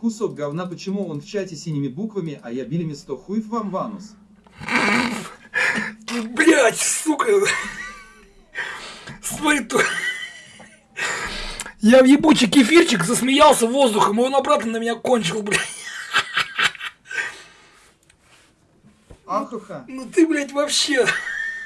Кусок говна, почему он в чате синими буквами, а я билями 100 хуев вам ванус? Блять, сука. Смотри, то... Я в ебучий кефирчик засмеялся воздухом, и он обратно на меня кончил, блядь. Ахаха. Ну ты, блядь, вообще...